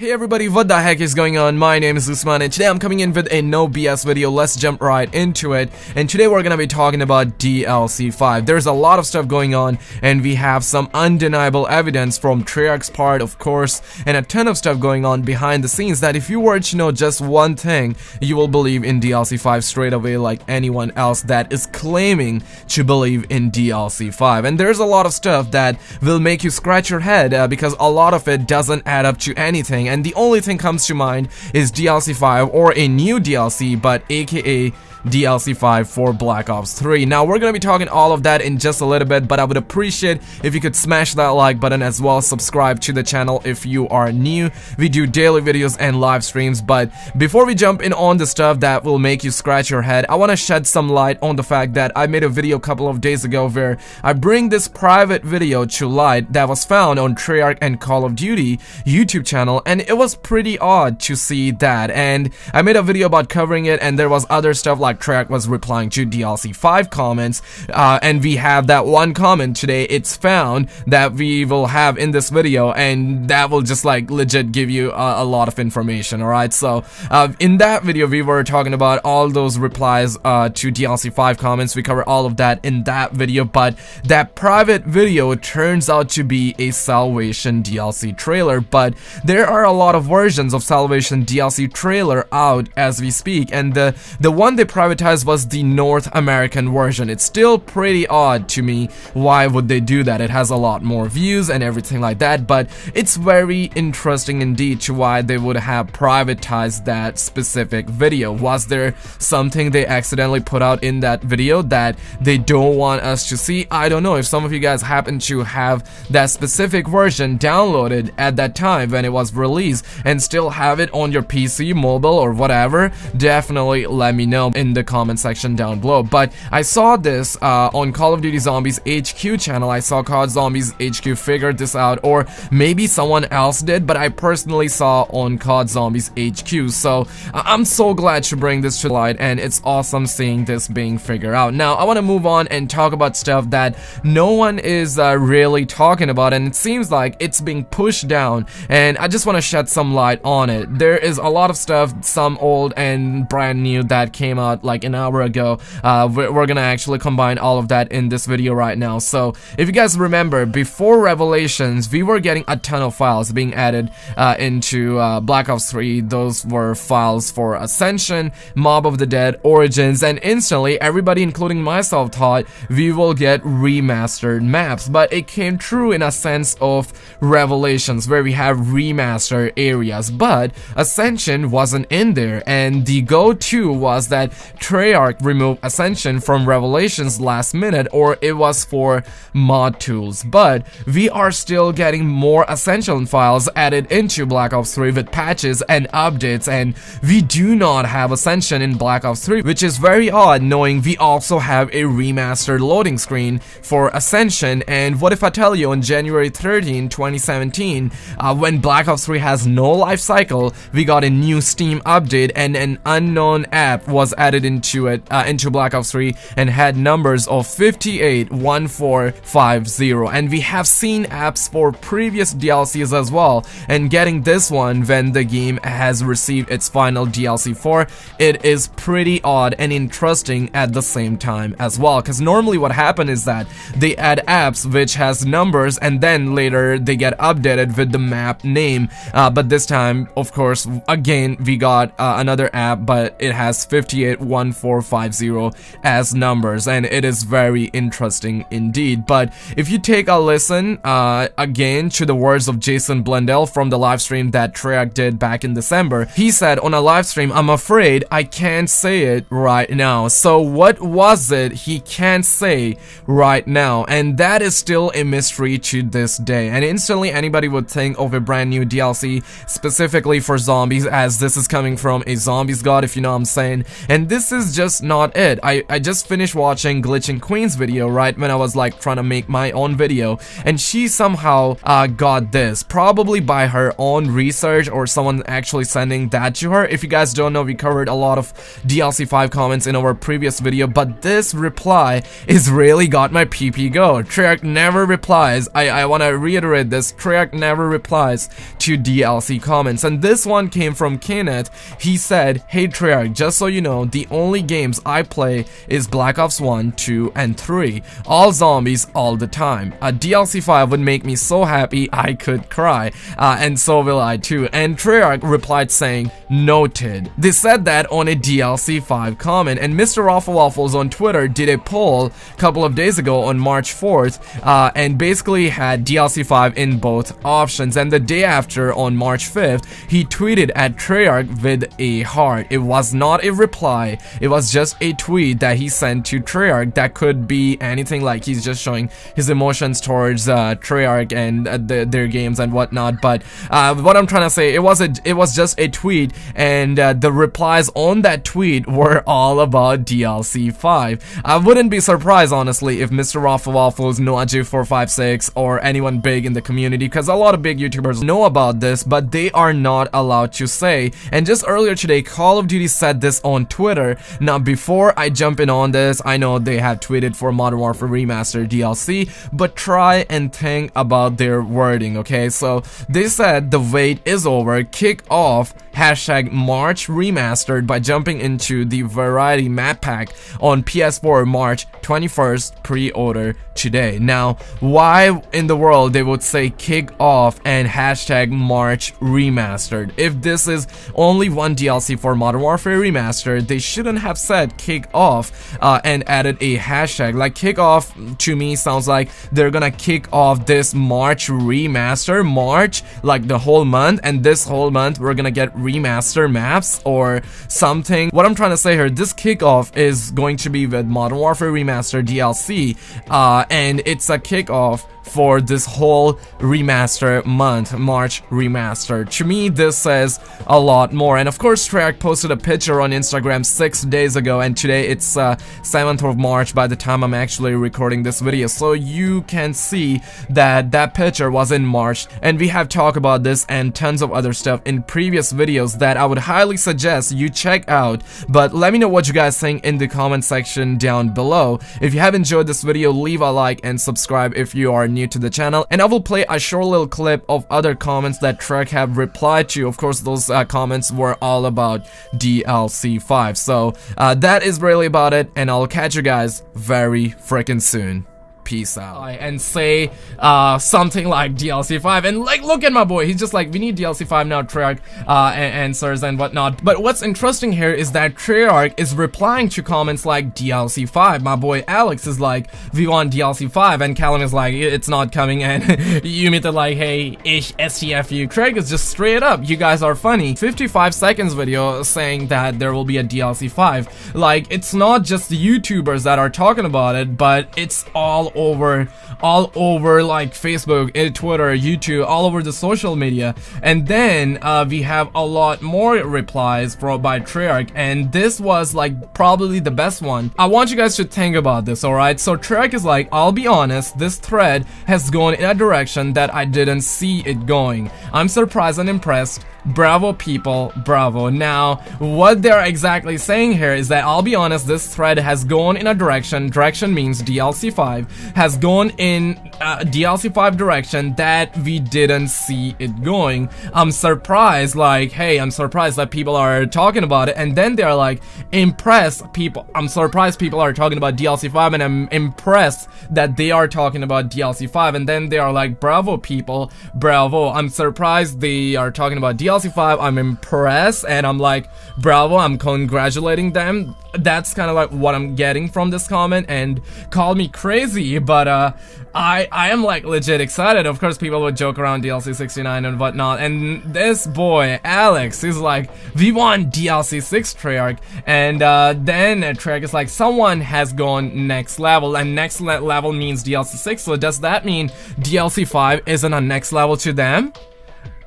Hey everybody, what the heck is going on? My name is Usman and today I'm coming in with a no BS video. Let's jump right into it. And today we're gonna be talking about DLC 5. There's a lot of stuff going on and we have some undeniable evidence from Treyarch's part, of course, and a ton of stuff going on behind the scenes that if you were to know just one thing, you will believe in DLC 5 straight away like anyone else that is claiming to believe in DLC 5. And there's a lot of stuff that will make you scratch your head uh, because a lot of it doesn't add up to anything and the only thing comes to mind is DLC 5 or a new DLC but aka DLC 5 for Black Ops 3. Now we're gonna be talking all of that in just a little bit, but I would appreciate if you could smash that like button as well, subscribe to the channel if you are new. We do daily videos and live streams, but before we jump in on the stuff that will make you scratch your head, I wanna shed some light on the fact that I made a video a couple of days ago where I bring this private video to light that was found on Treyarch and Call of Duty YouTube channel, and it was pretty odd to see that, and I made a video about covering it, and there was other stuff like Treyarch was replying to DLC 5 comments, uh, and we have that one comment today, it's found, that we will have in this video, and that will just like legit give you a, a lot of information, alright? So, uh, in that video, we were talking about all those replies uh, to DLC 5 comments, we cover all of that in that video, but that private video turns out to be a Salvation DLC trailer, but there are a lot of versions of Salvation DLC trailer out as we speak, and the, the one they privatized was the North American version. It's still pretty odd to me why would they do that. It has a lot more views and everything like that, but it's very interesting indeed to why they would have privatized that specific video. Was there something they accidentally put out in that video that they don't want us to see? I don't know. If some of you guys happen to have that specific version downloaded at that time when it was released and still have it on your PC, mobile, or whatever, definitely let me know in the comment section down below. But I saw this uh, on Call of Duty Zombies HQ channel. I saw COD Zombies HQ figured this out, or maybe someone else did, but I personally saw on COD Zombies HQ. So I'm so glad to bring this to light, and it's awesome seeing this being figured out. Now, I want to move on and talk about stuff that no one is uh, really talking about, and it seems like it's being pushed down, and I just want to shed some light on it. There is a lot of stuff, some old and brand new, that came out like an hour ago. Uh, we're, we're, gonna actually combine all of that in this video right now. So if you guys remember, before Revelations, we were getting a ton of files being added uh, into uh, Black Ops 3. Those were files for Ascension, Mob of the Dead, Origins, and instantly everybody, including myself, thought we will get remastered maps. But it came true in a sense of Revelations, where we have remastered areas. But Ascension wasn't in there, and the go-to was that Treyarch removed Ascension from Revelations last minute or it was for mod tools, but we are still getting more Ascension files added into Black Ops 3 with patches and updates and we do not have Ascension in Black Ops 3 which is very odd knowing we also have a remastered loading screen for Ascension. And what if I tell you on January 13, 2017 uh, when Black Ops 3 has no life cycle we got a new Steam update and an unknown app was added into it uh, into Black Ops 3 and had numbers of 581450 and we have seen apps for previous DLCs as well. And getting this one when the game has received its final DLC for it is pretty odd and interesting at the same time as well. Because normally what happens is that they add apps which has numbers and then later they get updated with the map name. Uh, but this time of course again we got uh, another app but it has 5814 450 as numbers and it is very interesting indeed. But if you take a listen uh, again to the words of Jason Blundell from the live stream that Treyarch did back in December, he said on a live stream, I'm afraid I can't say it right now. So what was it he can't say right now? And that is still a mystery to this day. And instantly anybody would think of a brand new DLC specifically for zombies as this is coming from a zombies god if you know what I'm saying. And this is just not it. I, I just finished watching Glitching Queen's video, right, when I was like trying to make my own video, and she somehow uh, got this, probably by her own research or someone actually sending that to her. If you guys don't know, we covered a lot of DLC 5 comments in our previous video, but this reply is really got my PP go. Treyarch never replies, I, I want to reiterate this, Treyarch never replies to DLC comments. And this one came from Kenneth. He said, Hey Treyarch, just so you know, the only games I play is Black Ops 1, 2, and 3. All zombies all the time. A DLC 5 would make me so happy I could cry. Uh, and so will I too. And Treyarch replied saying, Noted. They said that on a DLC 5 comment. And Mr. Rofl Waffles on Twitter did a poll a couple of days ago on March 4th uh, and basically had DLC 5 in both options. And the day after, on March 5th, he tweeted at Treyarch with a heart. It was not a reply, it was just a tweet that he sent to Treyarch that could be anything like he's just showing his emotions towards uh, Treyarch and uh, the, their games and whatnot. But uh, what I'm trying to say, it was a, it was just a tweet, and uh, the replies on that tweet were all about DLC 5. I wouldn't be surprised, honestly, if Mr. Rofl Waffles, NoahJ456, or anyone big in the community, because a lot of big YouTubers know about this, but they are not allowed to say. And just earlier today, Call of Duty said this on Twitter. Now, before I jump in on this, I know they have tweeted for Modern Warfare Remaster DLC, but try and think about their wording, okay? So, they said the wait is over, kick off hashtag March Remastered by jumping into the Variety Map Pack on PS4 March 21st pre-order today. Now, why in the world they would say kick off and hashtag March Remastered? If this is only one DLC for Modern Warfare Remastered, they shouldn't have said kick off uh, and added a hashtag. Like kick off to me sounds like they're gonna kick off this March Remaster, March, like the whole month, and this whole month we're gonna get remaster maps or something. What I'm trying to say here, this kickoff is going to be with Modern Warfare Remaster DLC, uh, and it's a kickoff for this whole remaster month, March remaster. To me, this says a lot more. And of course, Treyarch posted a picture on Instagram six days ago, and today it's uh, 7th of March by the time I'm actually recording this video. So you can see that that picture was in March, and we have talked about this and tons of other stuff in previous videos that I would highly suggest you check out. But let me know what you guys think in the comment section down below. If you have enjoyed this video, leave a like and subscribe if you are new new to the channel and I will play a short little clip of other comments that Trek have replied to. Of course, those uh, comments were all about DLC 5. So uh, that is really about it and I'll catch you guys very freaking soon peace out. And say uh, something like DLC 5 and like look at my boy. He's just like we need DLC 5 now Treyarch uh, and answers and whatnot. But what's interesting here is that Treyarch is replying to comments like DLC 5 my boy Alex is like we want DLC 5 and Callum is like it's not coming. And Yumit are like hey ish STFU Craig is just straight up you guys are funny. 55 seconds video saying that there will be a DLC 5 like it's not just the YouTubers that are talking about it but it's all over all over like Facebook, eh, Twitter, YouTube, all over the social media. And then uh, we have a lot more replies from by Treyarch, and this was like probably the best one. I want you guys to think about this, alright? So Treyarch is like, I'll be honest, this thread has gone in a direction that I didn't see it going. I'm surprised and impressed. Bravo people, bravo. Now, what they're exactly saying here is that I'll be honest, this thread has gone in a direction, direction means DLC 5, has gone in uh, a DLC 5 direction that we didn't see it going. I'm surprised, like, hey, I'm surprised that people are talking about it, and then they're like, impressed people, I'm surprised people are talking about DLC 5, and I'm impressed that they are talking about DLC 5, and then they are like, bravo people, bravo, I'm surprised they are talking about DLC 5, I'm impressed, and I'm like, bravo, I'm congratulating them. That's kind of like what I'm getting from this comment, and call me crazy, but uh, I, I am like legit excited. Of course, people would joke around DLC 69 and whatnot, and this boy, Alex, is like, we want DLC 6 Treyarch, and uh, then Treyarch is like, someone has gone next level, and next le level means DLC 6, so does that mean DLC 5 isn't a next level to them?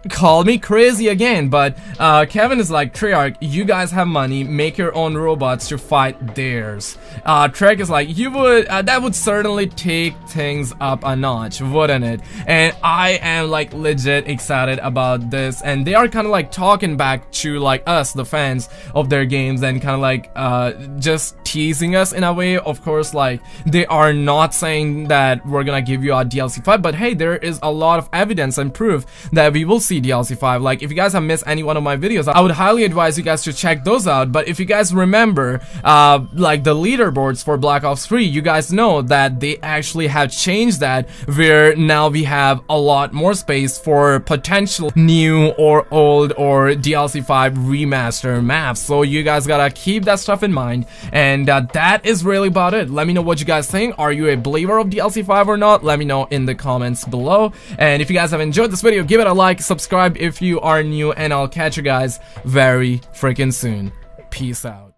Call me crazy again, but uh, Kevin is like, Treyarch, you guys have money, make your own robots to fight theirs. Uh, Trek is like, you would, uh, that would certainly take things up a notch, wouldn't it? And I am like legit excited about this, and they are kind of like talking back to like us, the fans of their games, and kind of like uh, just teasing us in a way. Of course, like they are not saying that we're gonna give you a DLC 5, but hey, there is a lot of evidence and proof that we will see see DLC 5. Like, if you guys have missed any one of my videos, I would highly advise you guys to check those out. But if you guys remember, uh, like the leaderboards for Black Ops 3, you guys know that they actually have changed that where now we have a lot more space for potential new or old or DLC 5 remaster maps. So you guys gotta keep that stuff in mind. And uh, that is really about it. Let me know what you guys think. Are you a believer of DLC 5 or not? Let me know in the comments below. And if you guys have enjoyed this video, give it a like, subscribe if you are new, and I'll catch you guys very freaking soon. Peace out.